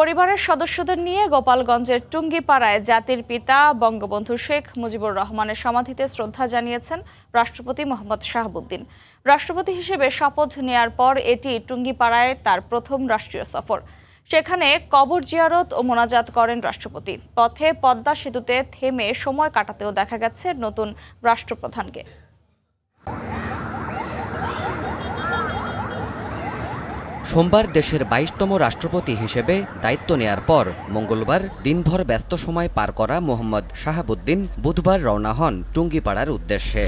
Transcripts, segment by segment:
পরিবারের সদস্যদের নিয়ে গোপালগঞ্জের টুঙ্গিপাড়ায় জাতির পিতা বঙ্গবন্ধু শেখ মুজিবুর রহমানের সমাধিতে শ্রদ্ধা জানিয়েছেন রাষ্ট্রপতি মোহাম্মদ শাহাবুদ্দিন। রাষ্ট্রপতি হিসেবে শপথ নেয়ার পর এটি টুঙ্গিপাড়ায় তার প্রথম রাষ্ট্রীয় সফর। সেখানে কবর জিয়ারত ও মোনাজাত করেন রাষ্ট্রপতি। পথে পদ্মা সেতুতে থেমে সময় কাটাতেও দেখা গেছে নতুন রাষ্ট্রপ্রধানকে। সোমবার দেশের বাইশতম রাষ্ট্রপতি হিসেবে দায়িত্ব নেয়ার পর মঙ্গলবার দিনভর ব্যস্ত সময় পার করা মোহাম্মদ শাহাবুদ্দিন বুধবার রওনা হন টুঙ্গিপাড়ার উদ্দেশ্যে।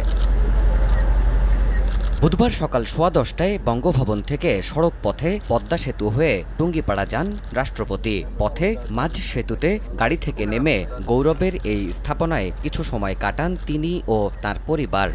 বুধবার সকাল সোয়া দশটায় বঙ্গভবন থেকে সড়ক পথে পদ্মা সেতু হয়ে টুঙ্গিপাড়া যান রাষ্ট্রপতি। পথে মাঝ সেতুতে গাড়ি থেকে নেমে গৌরবের এই স্থাপনায় কিছু সময় কাটান তিনি ও তার পরিবার।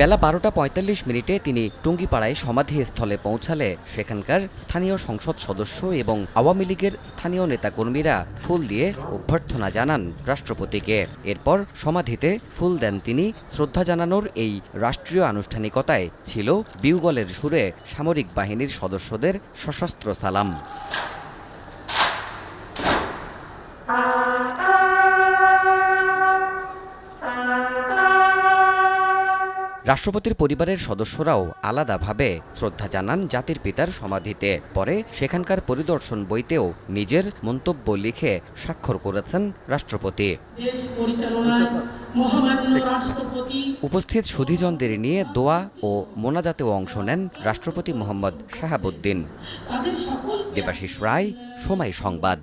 বেলা বারোটা পঁয়তাল্লিশ মিনিটে তিনি টুঙ্গিপাড়ায় সমাধিস্থলে পৌঁছালে সেখানকার স্থানীয় সংসদ সদস্য এবং আওয়ামী লীগের স্থানীয় নেতাকর্মীরা ফুল দিয়ে অভ্যর্থনা জানান রাষ্ট্রপতিকে। এরপর সমাধিতে ফুল দেন তিনি। শ্রদ্ধা জানানোর এই রাষ্ট্রীয় আনুষ্ঠানিকতায় ছিল বিউগলের সুরে সামরিক বাহিনীর সদস্যদের সশস্ত্র সালাম। রাষ্ট্রপতির পরিবারের সদস্যরাও আলাদাভাবে শ্রদ্ধা জানান জাতির পিতার সমাধিতে। পরে সেখানকার পরিদর্শন বইতেও নিজের মন্তব্য লিখে স্বাক্ষর করেছেন রাষ্ট্রপতি। উপস্থিত সুধীজনদের নিয়ে দোয়া ও মোনাজাতেও অংশ নেন রাষ্ট্রপতি মোহাম্মদ শাহাবুদ্দিন। দেবাশিস রায় সময় সংবাদ।